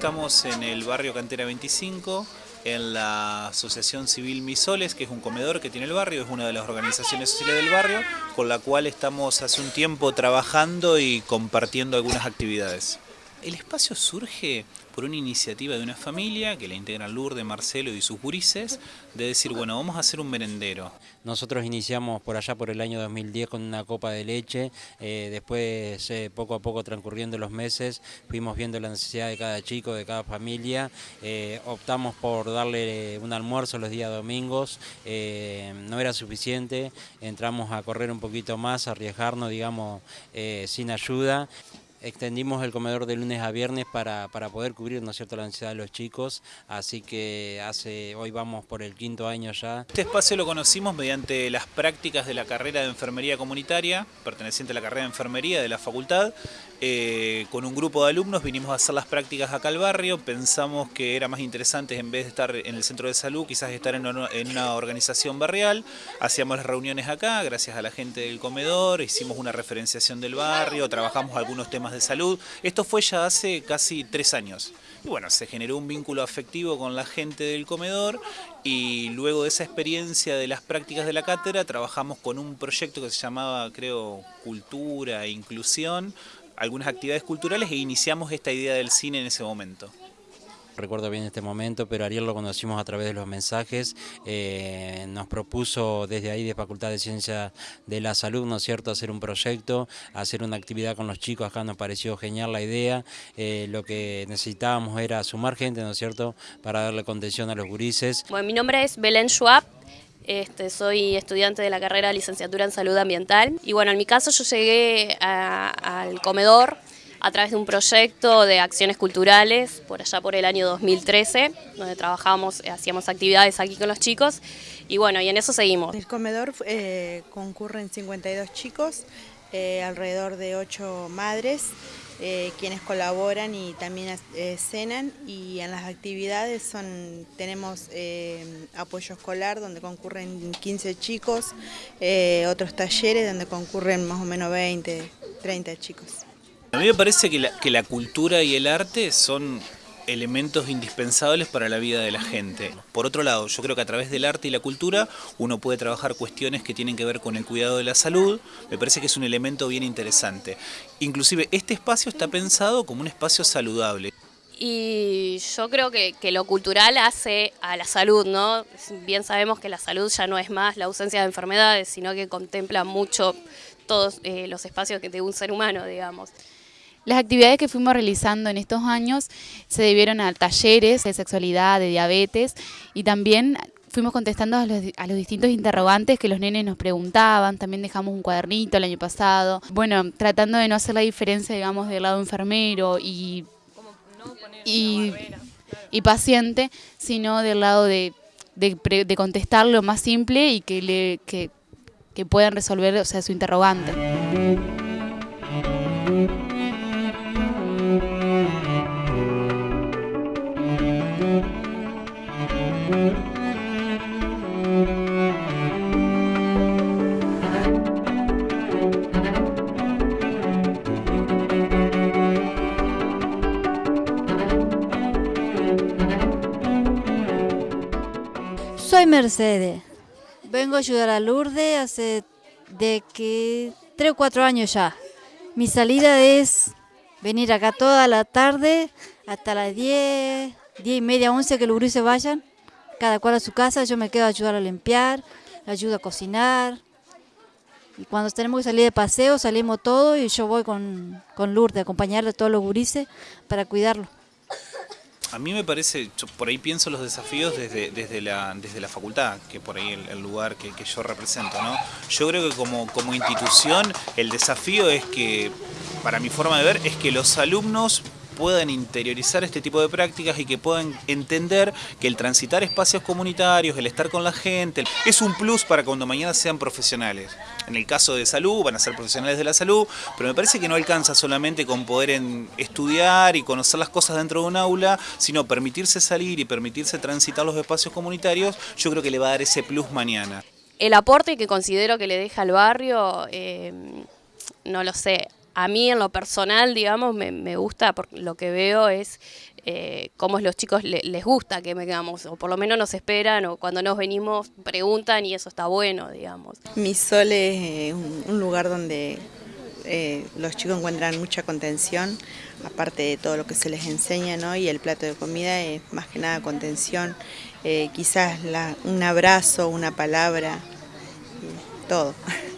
estamos en el barrio Cantera 25, en la Asociación Civil Misoles, que es un comedor que tiene el barrio, es una de las organizaciones sociales del barrio, con la cual estamos hace un tiempo trabajando y compartiendo algunas actividades. El espacio surge por una iniciativa de una familia que la integran Lourdes, Marcelo y sus gurises, de decir, bueno, vamos a hacer un merendero. Nosotros iniciamos por allá por el año 2010 con una copa de leche, eh, después eh, poco a poco transcurriendo los meses fuimos viendo la necesidad de cada chico, de cada familia, eh, optamos por darle un almuerzo los días domingos, no era suficiente, entramos a correr un poquito más, a arriesgarnos, digamos, sin ayuda extendimos el comedor de lunes a viernes para, poder cubrir ¿no cierto? la necesidad de los chicos, así que hace hoy vamos por el quinto año ya. Este espacio lo conocimos mediante las prácticas de la carrera de enfermería comunitaria, perteneciente a la carrera de enfermería de la facultad. Eh, con un grupo de alumnos vinimos a hacer las prácticas acá al barrio, pensamos que era más interesante en vez de estar en el centro de salud, quizás estar en una, en una organización barrial, hacíamos las reuniones acá, gracias a la gente del comedor, hicimos una referenciación del barrio, trabajamos algunos temas de salud. Esto fue ya hace casi tres años. Y bueno, se generó un vínculo afectivo con la gente del comedor y luego de esa experiencia de las prácticas de la cátedra trabajamos con un proyecto que se llamaba, creo, Cultura e Inclusión, algunas actividades culturales e iniciamos esta idea del cine en ese momento recuerdo bien este momento, pero Ariel lo conocimos a través de los mensajes, eh, nos propuso desde ahí de Facultad de Ciencia de la Salud, ¿no es cierto?, hacer un proyecto, hacer una actividad con los chicos, acá nos pareció genial la idea, eh, lo que necesitábamos era sumar gente, ¿no es cierto?, para darle contención a los gurises. Bueno, mi nombre es Belén Schwab, este, soy estudiante de la carrera de licenciatura en salud ambiental y bueno, en mi caso yo llegué al comedor a través de un proyecto de acciones culturales por allá por el año 2013, donde trabajamos, eh, hacíamos actividades aquí con los chicos y bueno, y en eso seguimos. En el comedor eh, concurren 52 chicos, eh, alrededor de 8 madres, quienes colaboran y también cenan y en las actividades son tenemos apoyo escolar donde concurren 15 chicos, otros talleres donde concurren más o menos 20, 30 chicos. A mí me parece que la, que la cultura y el arte son elementos indispensables para la vida de la gente. Por otro lado, yo creo que a través del arte y la cultura uno puede trabajar cuestiones que tienen que ver con el cuidado de la salud, me parece que es un elemento bien interesante. Inclusive este espacio está pensado como un espacio saludable. Y yo creo que, lo cultural hace a la salud, ¿no? Bien sabemos que la salud ya no es más la ausencia de enfermedades, sino que contempla mucho todos eh, los espacios de un ser humano, digamos. Las actividades que fuimos realizando en estos años se debieron a talleres de sexualidad, de diabetes y también fuimos contestando a los, distintos interrogantes que los nenes nos preguntaban, también dejamos un cuadernito el año pasado, bueno, tratando de no hacer la diferencia, digamos, del lado enfermero y, y, paciente, sino del lado de, de, contestar lo más simple y que, le, que, puedan resolver o sea, su interrogante. Soy Mercedes. Vengo a ayudar a Lourdes hace de que tres o cuatro años ya. Mi salida es venir acá toda la tarde hasta las 10, 10 y media, 11 que los se vayan, cada cual a su casa, yo me quedo a ayudar a limpiar, ayudo a cocinar. Y cuando tenemos que salir de paseo, salimos todos y yo voy con, con Lourdes a acompañarle a todos los gurises para cuidarlo. A mí me parece, por ahí pienso los desafíos desde, desde, la, desde la facultad, que por ahí el, el lugar que, que, yo represento. ¿no? Yo creo que como, como institución el desafío es que, para mi forma de ver, es que los alumnos puedan interiorizar este tipo de prácticas y que puedan entender que el transitar espacios comunitarios, el estar con la gente, es un plus para cuando mañana sean profesionales. En el caso de salud, van a ser profesionales de la salud, pero me parece que no alcanza solamente con poder estudiar y conocer las cosas dentro de un aula, sino permitirse salir y permitirse transitar los espacios comunitarios, yo creo que le va a dar ese plus mañana. El aporte que considero que le deja al barrio, eh, no lo sé, a mí en lo personal, digamos, me, gusta, porque lo que veo es eh, cómo los chicos les gusta que vengamos, o por lo menos nos esperan, o cuando nos venimos preguntan y eso está bueno, digamos. Mi sol es eh, un, lugar donde eh, los chicos encuentran mucha contención, aparte de todo lo que se les enseña, ¿no? y el plato de comida es más que nada contención, quizás un abrazo, una palabra, todo.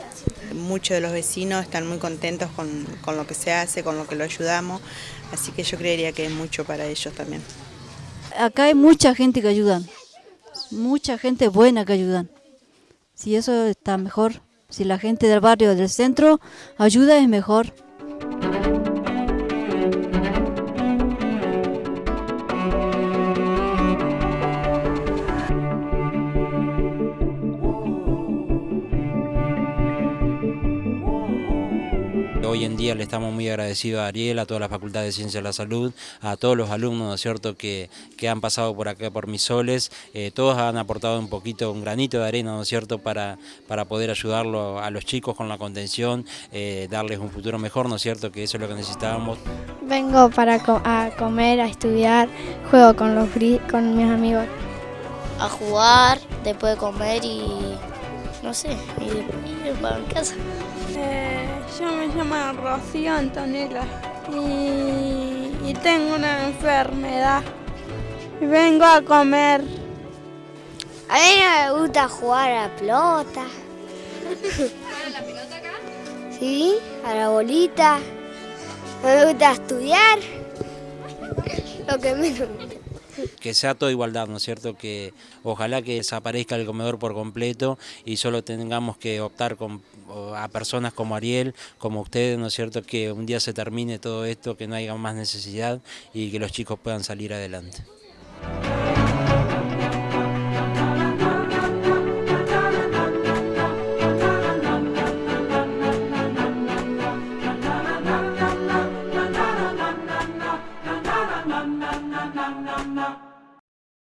Muchos de los vecinos están muy contentos con, con lo que se hace, con lo que lo ayudamos, Así que yo creería que es mucho para ellos también. Acá hay mucha gente que ayudan, mucha gente buena que ayudan. Si eso está mejor, si la gente del barrio, del centro, ayuda es mejor. Hoy en día le estamos muy agradecidos a Ariel, a toda la Facultad de Ciencias de la Salud, a todos los alumnos, ¿no es cierto?, que, que han pasado por acá por Misoles. Eh, todos han aportado un poquito, un granito de arena, ¿no es cierto?, para, para poder ayudarlo a los chicos con la contención, eh, darles un futuro mejor, ¿no es cierto?, que eso es lo que necesitábamos. Vengo para a comer, a estudiar, juego con, los, con mis amigos. A jugar, después de comer y no sé, ir, para mi casa. Eh, yo me llamo Rocío Antonella y, tengo una enfermedad y vengo a comer. A mí no me gusta jugar a la pelota. ¿A la pelota acá? Sí, a la bolita. No me gusta estudiar. Lo que menos que sea toda igualdad, ¿no es cierto? Que ojalá que desaparezca el comedor por completo y solo tengamos que optar a personas como Ariel, como ustedes, ¿no es cierto? Que un día se termine todo esto, que no haya más necesidad y que los chicos puedan salir adelante.